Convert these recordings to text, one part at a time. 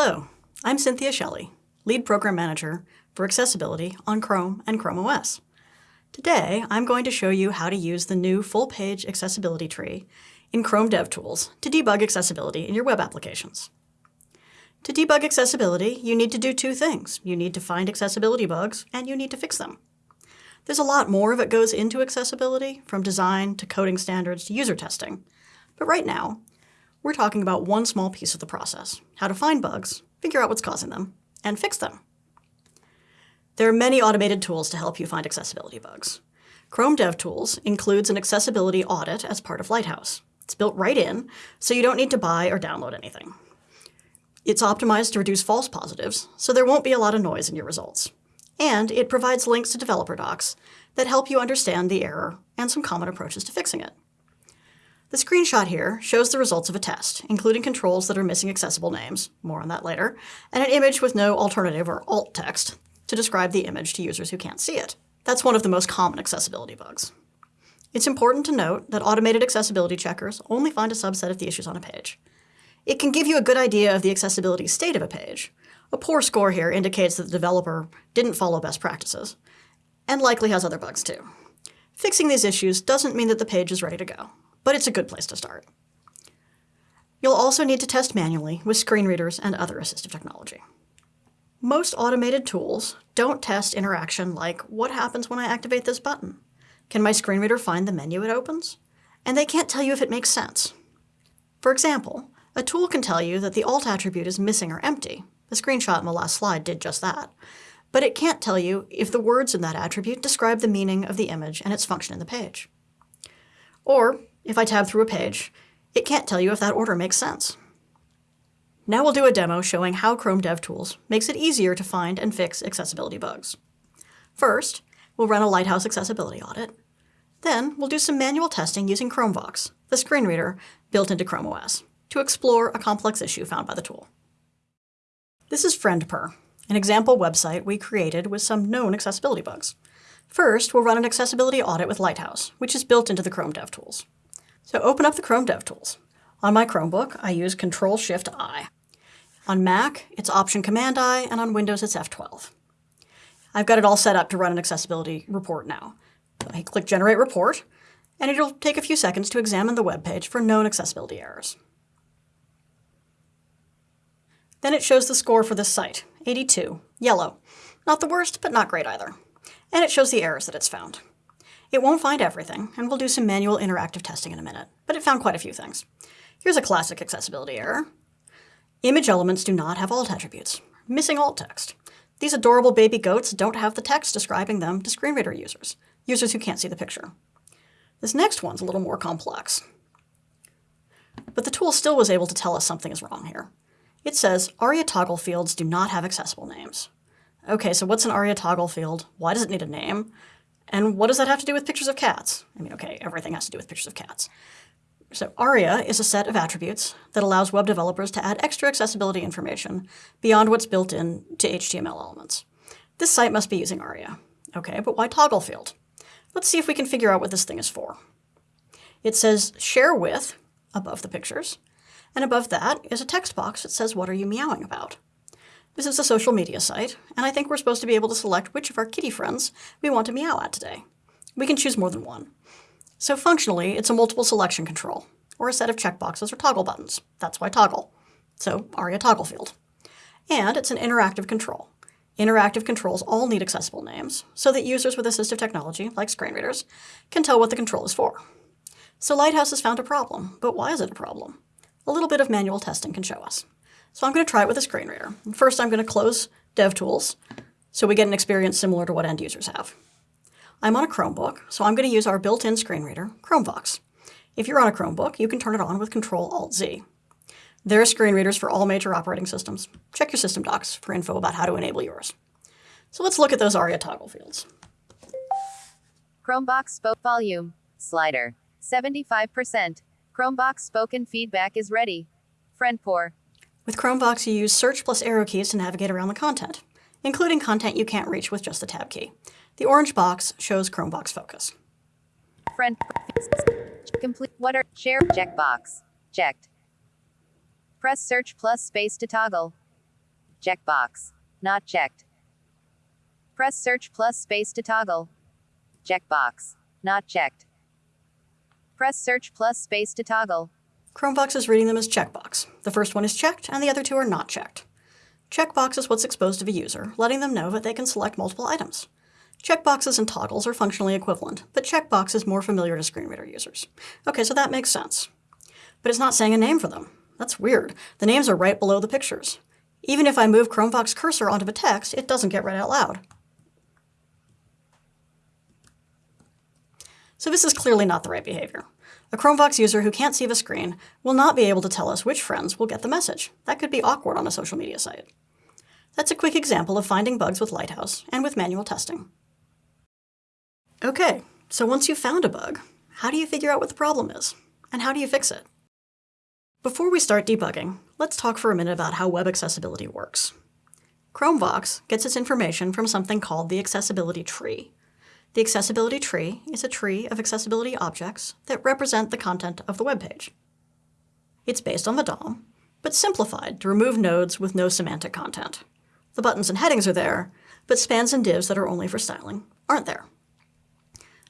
Hello, I'm Cynthia Shelly, Lead Program Manager for Accessibility on Chrome and Chrome OS. Today, I'm going to show you how to use the new full-page accessibility tree in Chrome DevTools to debug accessibility in your web applications. To debug accessibility, you need to do two things. You need to find accessibility bugs, and you need to fix them. There's a lot more that goes into accessibility, from design to coding standards to user testing. But right now, we're talking about one small piece of the process, how to find bugs, figure out what's causing them, and fix them. There are many automated tools to help you find accessibility bugs. Chrome DevTools includes an accessibility audit as part of Lighthouse. It's built right in, so you don't need to buy or download anything. It's optimized to reduce false positives, so there won't be a lot of noise in your results. And it provides links to developer docs that help you understand the error and some common approaches to fixing it. The screenshot here shows the results of a test, including controls that are missing accessible names, more on that later, and an image with no alternative or alt text to describe the image to users who can't see it. That's one of the most common accessibility bugs. It's important to note that automated accessibility checkers only find a subset of the issues on a page. It can give you a good idea of the accessibility state of a page. A poor score here indicates that the developer didn't follow best practices, and likely has other bugs too. Fixing these issues doesn't mean that the page is ready to go but it's a good place to start. You'll also need to test manually with screen readers and other assistive technology. Most automated tools don't test interaction like, what happens when I activate this button? Can my screen reader find the menu it opens? And they can't tell you if it makes sense. For example, a tool can tell you that the alt attribute is missing or empty. The screenshot in the last slide did just that. But it can't tell you if the words in that attribute describe the meaning of the image and its function in the page. Or if I tab through a page, it can't tell you if that order makes sense. Now we'll do a demo showing how Chrome DevTools makes it easier to find and fix accessibility bugs. First, we'll run a Lighthouse accessibility audit. Then we'll do some manual testing using Chromevox, the screen reader built into Chrome OS, to explore a complex issue found by the tool. This is FriendPer, an example website we created with some known accessibility bugs. First, we'll run an accessibility audit with Lighthouse, which is built into the Chrome DevTools. So open up the Chrome DevTools. On my Chromebook, I use Control-Shift-I. On Mac, it's Option-Command-I, and on Windows, it's F12. I've got it all set up to run an accessibility report now. I click Generate Report, and it'll take a few seconds to examine the web page for known accessibility errors. Then it shows the score for this site, 82, yellow. Not the worst, but not great either. And it shows the errors that it's found. It won't find everything, and we'll do some manual interactive testing in a minute, but it found quite a few things. Here's a classic accessibility error. Image elements do not have alt attributes. Missing alt text. These adorable baby goats don't have the text describing them to screen reader users, users who can't see the picture. This next one's a little more complex. But the tool still was able to tell us something is wrong here. It says ARIA toggle fields do not have accessible names. Okay, so what's an ARIA toggle field? Why does it need a name? And what does that have to do with pictures of cats? I mean, okay, everything has to do with pictures of cats. So ARIA is a set of attributes that allows web developers to add extra accessibility information beyond what's built in to HTML elements. This site must be using ARIA. Okay, but why toggle field? Let's see if we can figure out what this thing is for. It says share with above the pictures, and above that is a text box that says what are you meowing about. This is a social media site, and I think we're supposed to be able to select which of our kitty friends we want to meow at today. We can choose more than one. So functionally, it's a multiple selection control, or a set of checkboxes or toggle buttons. That's why toggle. So ARIA toggle field. And it's an interactive control. Interactive controls all need accessible names, so that users with assistive technology, like screen readers, can tell what the control is for. So Lighthouse has found a problem, but why is it a problem? A little bit of manual testing can show us. So I'm going to try it with a screen reader. First, I'm going to close DevTools so we get an experience similar to what end users have. I'm on a Chromebook, so I'm going to use our built-in screen reader, Chromevox. If you're on a Chromebook, you can turn it on with Control-Alt-Z. There are screen readers for all major operating systems. Check your system docs for info about how to enable yours. So let's look at those ARIA toggle fields. Chromevox spoke volume slider 75%. Chromevox spoken feedback is ready. FriendPer with Chromevox, you use search plus arrow keys to navigate around the content, including content you can't reach with just the tab key. The orange box shows Chromevox focus. Friend, complete, what are, share, checkbox, checked. Press search plus space to toggle. Checkbox. Not checked. Press search plus space to toggle. Checkbox. Not checked. Press search plus space to toggle. Chromevox is reading them as checkbox. The first one is checked, and the other two are not checked. Checkbox is what's exposed to the user, letting them know that they can select multiple items. Checkboxes and toggles are functionally equivalent, but checkbox is more familiar to screen reader users. Okay, so that makes sense. But it's not saying a name for them. That's weird. The names are right below the pictures. Even if I move Chromevox cursor onto the text, it doesn't get read out loud. So this is clearly not the right behavior. A Chromevox user who can't see the screen will not be able to tell us which friends will get the message. That could be awkward on a social media site. That's a quick example of finding bugs with Lighthouse and with manual testing. Okay, so once you've found a bug, how do you figure out what the problem is? And how do you fix it? Before we start debugging, let's talk for a minute about how web accessibility works. Chromevox gets its information from something called the accessibility tree. The accessibility tree is a tree of accessibility objects that represent the content of the web page. It's based on the DOM, but simplified to remove nodes with no semantic content. The buttons and headings are there, but spans and divs that are only for styling aren't there.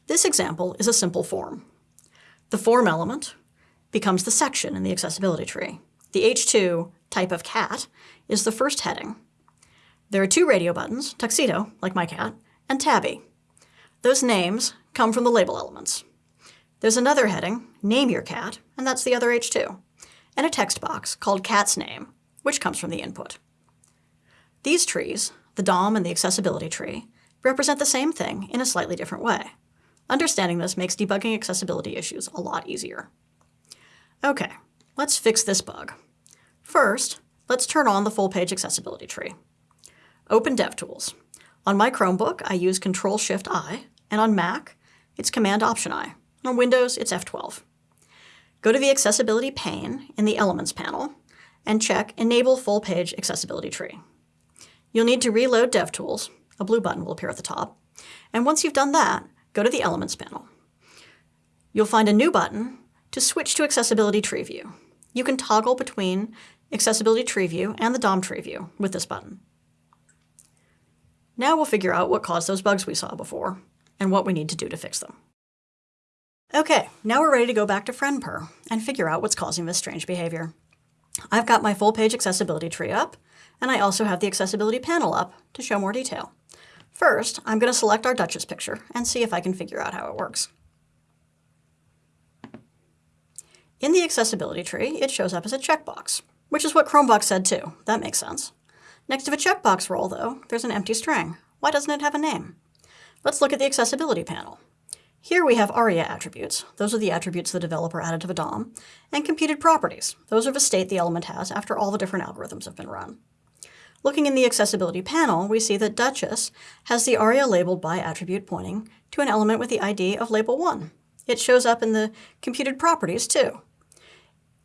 This example is a simple form. The form element becomes the section in the accessibility tree. The H2 type of cat is the first heading. There are two radio buttons, tuxedo, like my cat, and tabby. Those names come from the label elements. There's another heading, name your cat, and that's the other H2, and a text box called cat's name, which comes from the input. These trees, the DOM and the accessibility tree, represent the same thing in a slightly different way. Understanding this makes debugging accessibility issues a lot easier. Okay, let's fix this bug. First, let's turn on the full-page accessibility tree. Open DevTools. On my Chromebook, I use Control-Shift-I, and on Mac, it's Command-Option-I. On Windows, it's F12. Go to the Accessibility pane in the Elements panel and check Enable Full-Page Accessibility Tree. You'll need to reload DevTools. A blue button will appear at the top. And once you've done that, go to the Elements panel. You'll find a new button to switch to Accessibility Tree View. You can toggle between Accessibility Tree View and the DOM Tree View with this button. Now we'll figure out what caused those bugs we saw before and what we need to do to fix them. Okay, now we're ready to go back to FriendPer and figure out what's causing this strange behavior. I've got my full-page accessibility tree up, and I also have the accessibility panel up to show more detail. First, I'm going to select our Duchess picture and see if I can figure out how it works. In the accessibility tree, it shows up as a checkbox, which is what Chromevox said too. That makes sense. Next to the checkbox role, though, there's an empty string. Why doesn't it have a name? Let's look at the accessibility panel. Here we have ARIA attributes. Those are the attributes the developer added to the DOM. And computed properties. Those are the state the element has after all the different algorithms have been run. Looking in the accessibility panel, we see that Duchess has the ARIA labeled by attribute pointing to an element with the ID of label 1. It shows up in the computed properties too.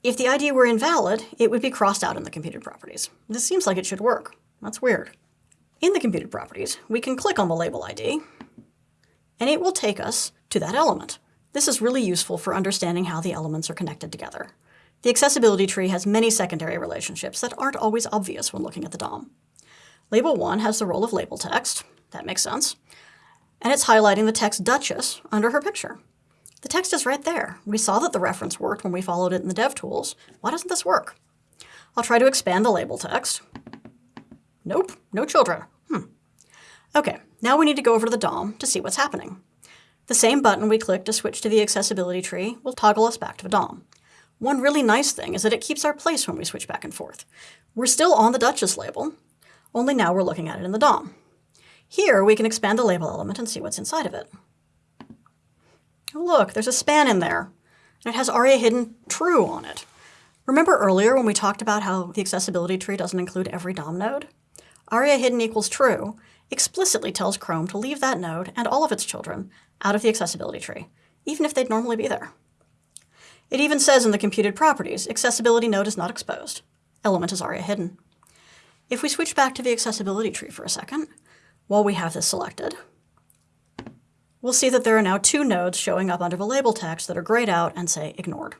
If the ID were invalid, it would be crossed out in the computed properties. This seems like it should work. That's weird. In the computed properties, we can click on the label ID, and it will take us to that element. This is really useful for understanding how the elements are connected together. The accessibility tree has many secondary relationships that aren't always obvious when looking at the DOM. Label 1 has the role of label text. That makes sense. And it's highlighting the text Duchess under her picture. The text is right there. We saw that the reference worked when we followed it in the DevTools. Why doesn't this work? I'll try to expand the label text. Nope, no children. Hmm. Okay, now we need to go over to the DOM to see what's happening. The same button we click to switch to the accessibility tree will toggle us back to the DOM. One really nice thing is that it keeps our place when we switch back and forth. We're still on the Duchess label, only now we're looking at it in the DOM. Here, we can expand the label element and see what's inside of it. Oh, look, there's a span in there, and it has ARIA hidden true on it. Remember earlier when we talked about how the accessibility tree doesn't include every DOM node? ARIA hidden equals true explicitly tells Chrome to leave that node and all of its children out of the accessibility tree, even if they'd normally be there. It even says in the computed properties, accessibility node is not exposed. Element is ARIA hidden. If we switch back to the accessibility tree for a second, while we have this selected, we'll see that there are now two nodes showing up under the label text that are grayed out and say ignored.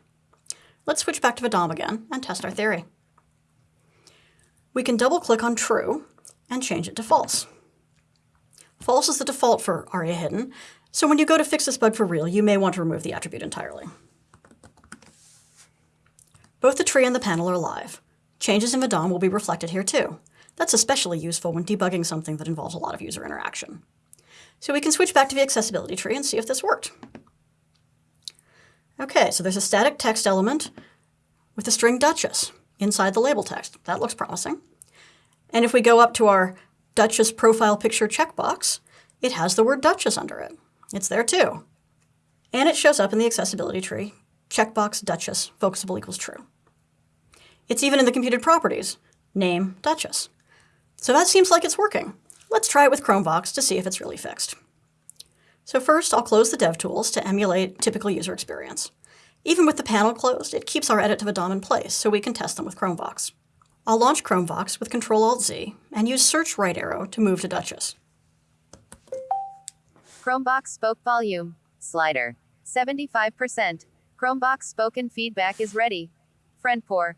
Let's switch back to the DOM again and test our theory. we can double click on true and change it to false. False is the default for ARIA hidden, so when you go to fix this bug for real, you may want to remove the attribute entirely. Both the tree and the panel are live. Changes in the DOM will be reflected here too. That's especially useful when debugging something that involves a lot of user interaction. So we can switch back to the accessibility tree and see if this worked. Okay, so there's a static text element with the string Duchess inside the label text. That looks promising. And if we go up to our Duchess profile picture checkbox, it has the word Duchess under it. It's there too. And it shows up in the accessibility tree, checkbox Duchess, focusable equals true. It's even in the computed properties, name Duchess. So that seems like it's working. Let's try it with Chromevox to see if it's really fixed. So first, I'll close the DevTools to emulate typical user experience. Even with the panel closed, it keeps our edit to the DOM in place, so we can test them with Chromevox. I'll launch Chromevox with Ctrl-Alt-Z and use search right arrow to move to Duchess. Chromevox spoke volume. Slider. 75%. Chromevox spoken feedback is ready. Friend pour.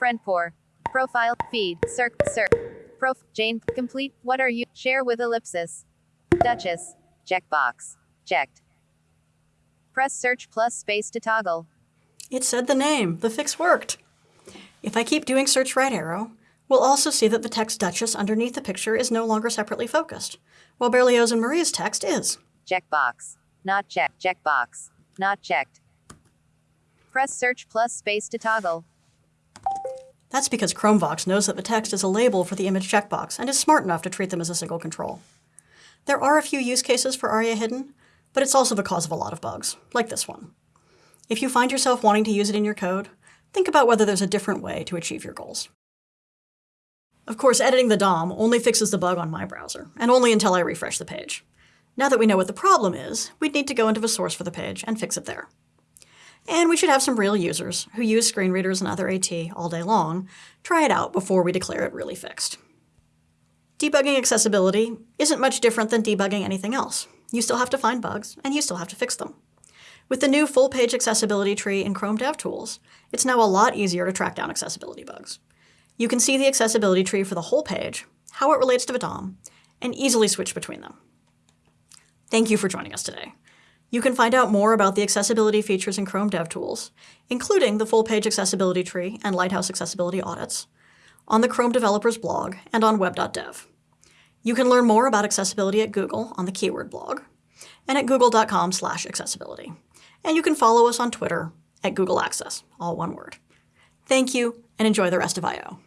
Friend pour. Profile. Feed. Circ. Circ. Prof. Jane. Complete. What are you? Share with ellipsis. Duchess. Checkbox. Checked. Press search plus space to toggle. It said the name. The fix worked. If I keep doing search right arrow, we'll also see that the text Duchess underneath the picture is no longer separately focused, while Berlioz and Marie's text is. Checkbox. Not checked. Checkbox. Not checked. Press search plus space to toggle. That's because Chromevox knows that the text is a label for the image checkbox and is smart enough to treat them as a single control. There are a few use cases for ARIA hidden, but it's also the cause of a lot of bugs, like this one. If you find yourself wanting to use it in your code, think about whether there's a different way to achieve your goals. Of course, editing the DOM only fixes the bug on my browser, and only until I refresh the page. Now that we know what the problem is, we'd need to go into the source for the page and fix it there. And we should have some real users who use screen readers and other AT all day long try it out before we declare it really fixed. Debugging accessibility isn't much different than debugging anything else. You still have to find bugs, and you still have to fix them. With the new full-page accessibility tree in Chrome DevTools, it's now a lot easier to track down accessibility bugs. You can see the accessibility tree for the whole page, how it relates to the DOM, and easily switch between them. Thank you for joining us today. You can find out more about the accessibility features in Chrome DevTools, including the full-page accessibility tree and Lighthouse accessibility audits, on the Chrome developers blog and on web.dev. You can learn more about accessibility at Google on the keyword blog and at google.com slash accessibility. And you can follow us on Twitter at Google Access, all one word. Thank you, and enjoy the rest of I.O.